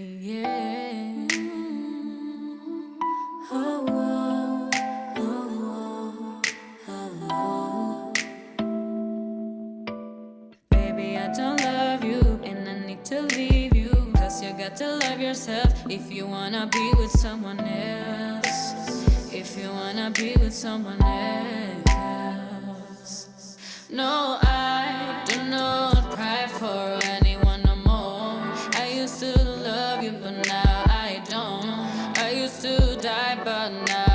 Yeah. Oh, oh, oh. Baby, I don't love you, and I need to leave you. Cause you got to love yourself if you wanna be with someone else. If you wanna be with someone else. No, you, but now I don't. I used to die, but not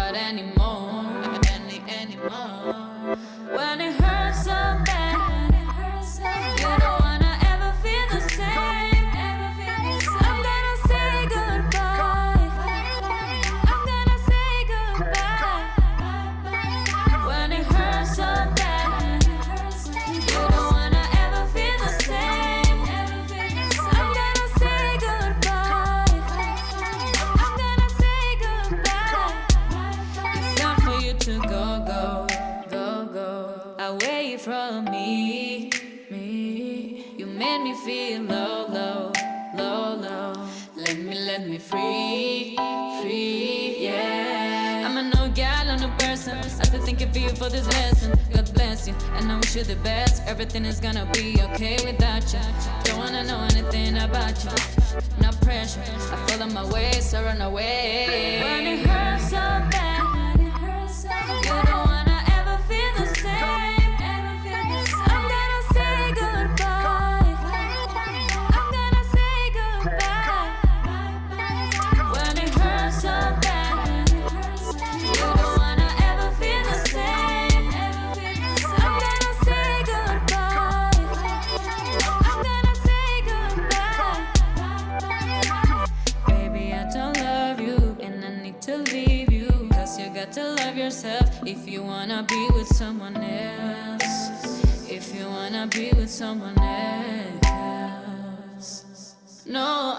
from me, me. You made me feel low, low, low, low. Let me, let me free, free, yeah. I'm a no gal, I'm no person. I still thinking for you for this lesson. God bless you, and I wish you the best. Everything is gonna be okay without you. Don't wanna know anything about you. No pressure. I follow my ways, I run away. When it hurts to leave you. Cause you got to love yourself if you wanna be with someone else. If you wanna be with someone else. No,